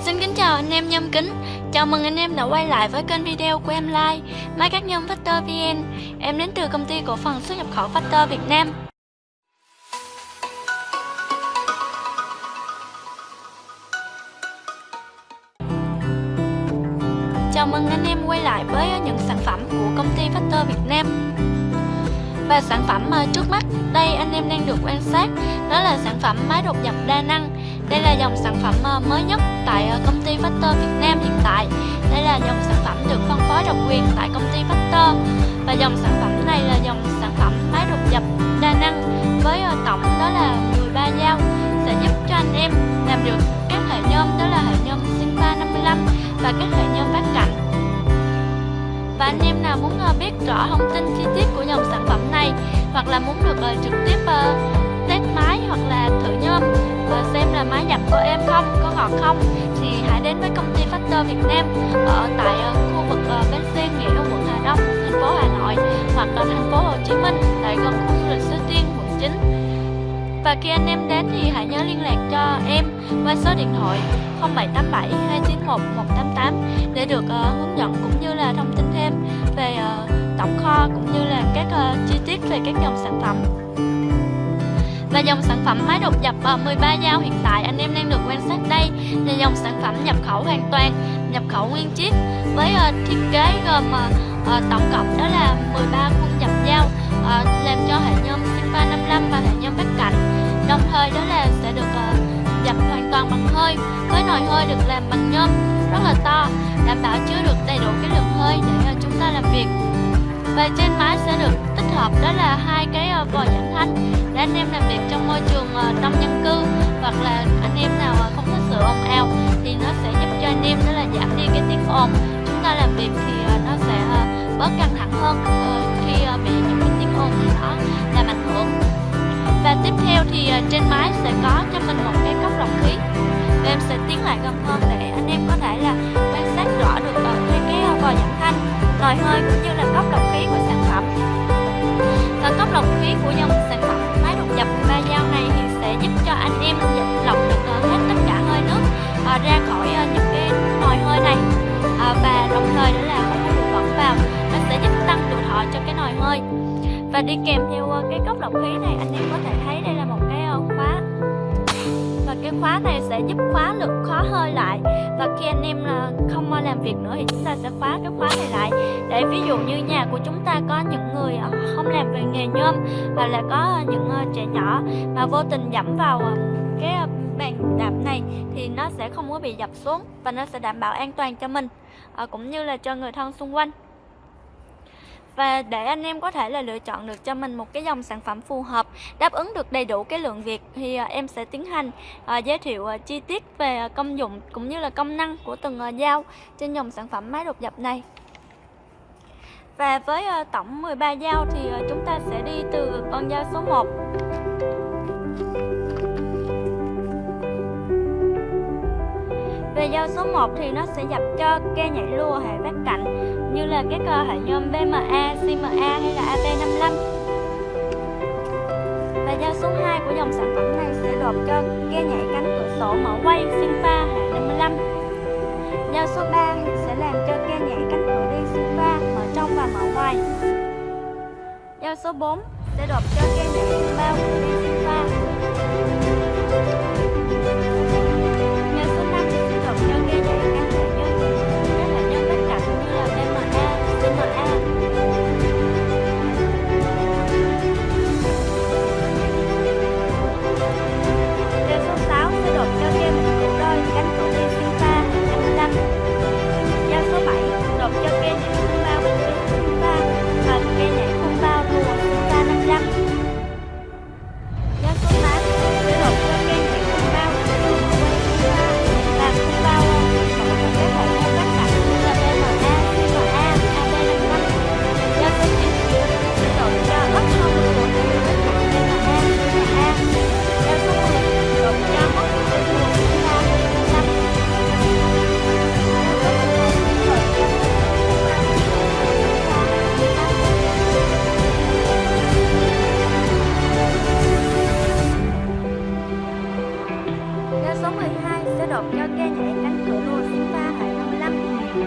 Xin kính chào anh em nhâm kính. Chào mừng anh em đã quay lại với kênh video của em Lai Máy cắt nhôm Factor VN Em đến từ công ty cổ phần xuất nhập khẩu Factor Việt Nam. Chào mừng anh em quay lại với những sản phẩm của công ty Factor Việt Nam. Và sản phẩm à, trước mắt, đây anh em đang được quan sát, Đó là sản phẩm máy đột dập đa năng đây là dòng sản phẩm ờ, mới nhất tại ờ, công ty Factor Việt Nam hiện tại. Đây là dòng sản phẩm được phân phối độc quyền tại công ty Factor. Và dòng sản phẩm này là dòng sản phẩm máy đột dập đa năng với ờ, tổng đó là 13 dao, sẽ giúp cho anh em làm được các hệ nhôm đó là hệ nhôm sinh 355 và các hệ nhôm vát cạnh. Và anh em nào muốn biết rõ thông tin chi tiết của dòng sản phẩm này hoặc là muốn được trực tiếp hoặc là thử nhôm và xem là máy dập của em không, có ngọt không. Thì hãy đến với công ty Factor Việt Nam ở tại ờ, khu vực ờ, bến xe Nghĩa Đông quận Hà Đông, thành phố Hà Nội hoặc là thành phố Hồ Chí Minh tại gần khu du lịch Suối Tiên, quận 9 và khi anh em đến thì hãy nhớ liên lạc cho em qua số điện thoại 0787 291 188 để được uh, hướng dẫn cũng như là thông tin thêm về uh, tổng kho cũng như là các uh, chi tiết về các dòng sản phẩm và dòng sản phẩm máy đột dập 13 dao hiện tại anh em đang được quan sát đây là dòng sản phẩm nhập khẩu hoàn toàn, nhập khẩu nguyên chiếc với uh, thiết kế gồm uh, tổng cộng đó là 13 khuôn dập dao uh, làm cho hệ nhôm Sinfa 55 và hệ nhôm bắc cạnh. Đồng thời đó là sẽ được uh, dập hoàn toàn bằng hơi với nồi hơi được làm bằng nhôm rất là to đảm bảo chứa được đầy đủ cái lượng hơi để uh, chúng ta làm việc và trên máy sẽ được tích hợp, đó là hai cái ờ, vòi giảm thanh để anh em làm việc trong môi trường ờ, đông dân cư hoặc là anh em nào ờ, không thích sự ồn ào thì nó sẽ giúp cho anh em, đó là giảm đi cái tiếng ồn. Chúng ta làm việc thì nó sẽ bớt căng thẳng hơn khi bị những cái tiếng ồn gì đó làm ảnh hưởng. Và tiếp theo thì trên máy sẽ có cho mình một cái cốc lọc khí. Và em sẽ tiến lại gần hơn để anh em có thể là quan sát rõ được hai cái vòi giảm thanh nồi hơi cũng như của dòng sản phẩm máy đột dập ba dao này thì sẽ giúp cho anh em lọc được ờ, hết tất cả hơi nước ờ, ra khỏi ờ, những cái nồi hơi này. Và đồng thời đó là không có bụi bẩn vào, nó sẽ giúp tăng tuổi thọ cho cái nồi hơi. Và đi kèm theo cái cốc lọc khí này, anh em có thể thấy đây là một cái khóa cái khóa này sẽ giúp khóa lực khó hơi lại. Và khi anh em ờ, không làm việc nữa thì chúng ta sẽ khóa cái khóa này lại. Để ví dụ như nhà của chúng ta có những người ờ, không làm về nghề nhôm hoặc là có ờ, những trẻ nhỏ mà vô tình dẫm vào cái bàn đạp này thì nó sẽ không có bị dập xuống và nó sẽ đảm bảo an toàn cho mình cũng như là cho người thân xung quanh và để anh em có thể là lựa chọn được cho mình một cái dòng sản phẩm phù hợp, đáp ứng được đầy đủ cái lượng việc thì à, em sẽ tiến hành à, giới thiệu à, chi tiết về công dụng cũng như là công năng của từng dao trên dòng sản phẩm máy đột dập này. Và với tổng 13 dao thì chúng ta sẽ đi từ con dao số 1 Về dao số 1 thì nó sẽ dập cho ke nhảy lùa hệ vách cạnh như là các hệ nhôm BMA, CMA hay là AP55 Và dao số 2 của dòng sản phẩm này sẽ đột cho ke nhảy cánh cửa sổ mở quay Sinfa hệ 55 Dao số 3 sẽ làm cho ke nhảy cánh cửa đi Sinfa mở trong và mở ngoài. Dao số 4 sẽ đột cho ke nhảy bao cửa đi Sinfa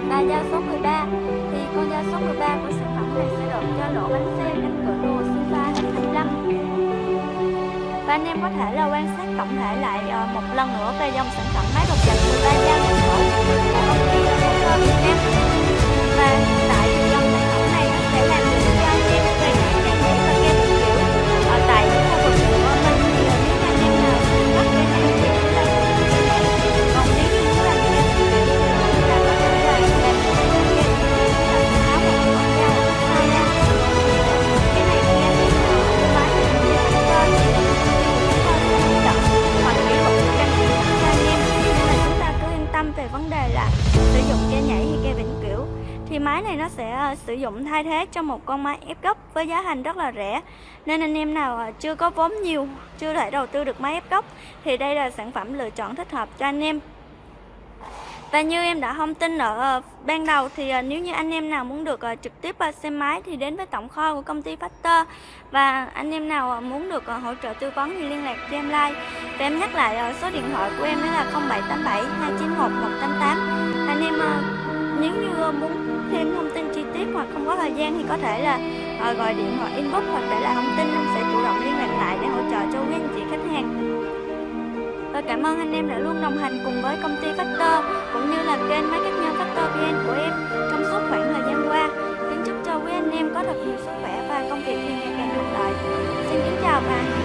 và dao số 13 thì con dao số 13 của sản phẩm này sẽ được cho lỗ bánh xe cánh cửa rùa sofa hệ 25 và anh em có thể là quan sát tổng thể lại ờ, một lần nữa về dòng sản phẩm máy độc dành của nó sẽ ờ, sử dụng thay thế cho một con máy ép gốc với giá thành rất là rẻ. Nên anh em nào ờ, chưa có vốn nhiều chưa thể đầu tư được máy ép gốc thì đây là sản phẩm lựa chọn thích hợp cho anh em. Và như em đã thông tin ở ờ, ban đầu thì nếu như anh em nào muốn được trực tiếp xem máy thì đến với tổng kho của công ty Factor. Và anh em nào muốn được hỗ trợ tư vấn thì liên lạc cho em like và em nhắc lại số điện thoại của em đó là 0787 291 188 anh em uh, nếu như ờ, muốn thêm thông tin chi tiết hoặc không có thời gian thì có thể là ờ, gọi điện hoặc inbox hoặc để lại thông tin em sẽ chủ động liên lạc lại để hỗ trợ cho quý anh chị khách hàng và cảm ơn anh em đã luôn đồng hành cùng với công ty Factor cũng như là kênh máy cắt nhân Factor VN của em trong suốt khoảng thời gian qua. Kính chúc cho quý anh em có thật nhiều sức khỏe và công việc ngày càng thuận lợi. Xin kính chào và hẹn